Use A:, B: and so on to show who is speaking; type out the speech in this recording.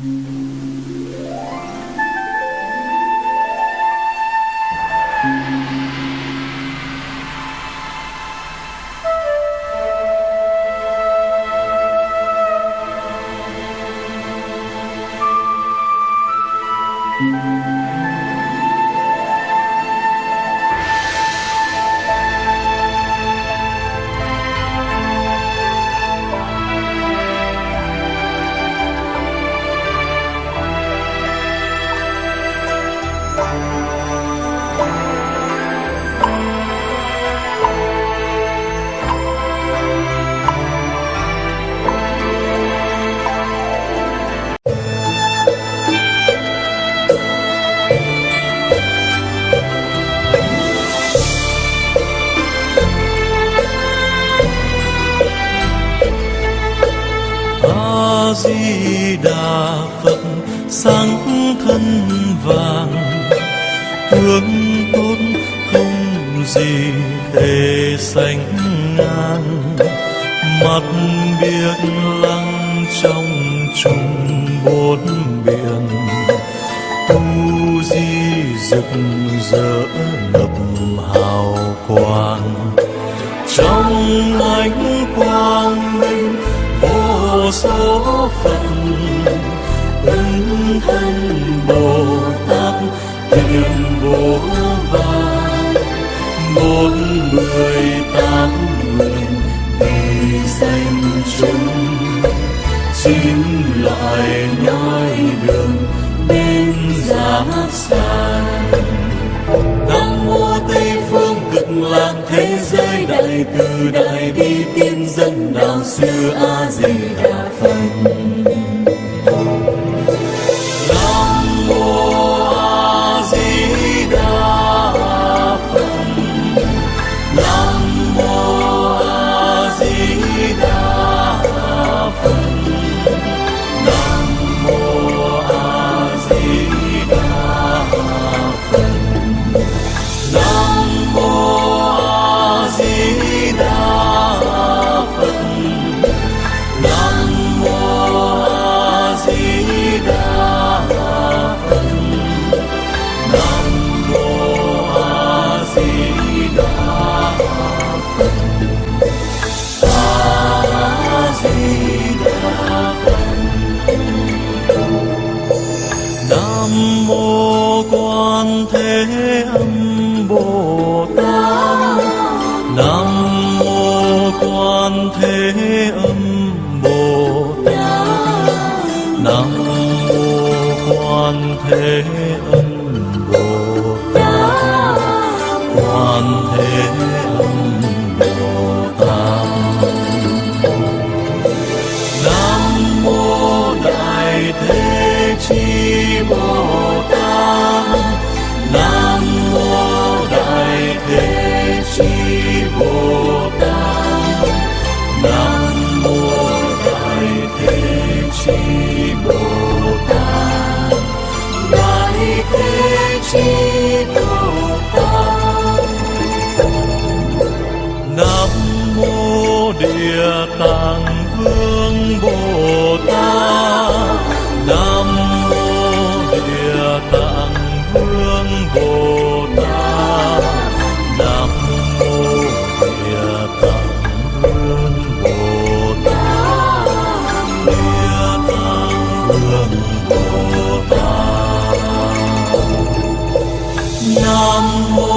A: Mm-hmm. Di đà phật sáng thân vàng, hướng tốt không gì thể sánh ngang. Mặt biển lăng trong chung bốn biển, tu di rực rỡ ngập hào số phận. Ứng thân bồ tát hiền vô vàn bốn mươi tám nguyện vì danh chúng. Chín loại nói đường đến giáp san nam mô tây phương cực lạc thế giới đại từ đại bi tiên. Quan thế âm bồ tát nam mô quan thế âm bồ tát quan thế địa tạng vương bồ tát. Nam mô địa tạng vương bồ tát. Nam mô địa tạng vương bồ tát. Địa tạng vương bồ tát. Nam mô